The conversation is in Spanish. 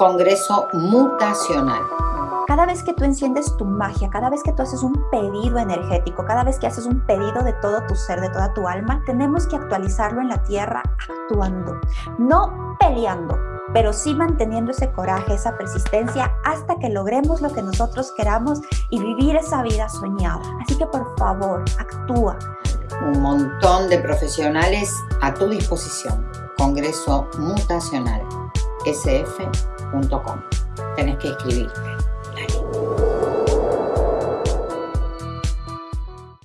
Congreso Mutacional. Cada vez que tú enciendes tu magia, cada vez que tú haces un pedido energético, cada vez que haces un pedido de todo tu ser, de toda tu alma, tenemos que actualizarlo en la tierra actuando, no peleando, pero sí manteniendo ese coraje, esa persistencia hasta que logremos lo que nosotros queramos y vivir esa vida soñada. Así que por favor, actúa. Un montón de profesionales a tu disposición. Congreso Mutacional, sf.com. Tenés que escribirte.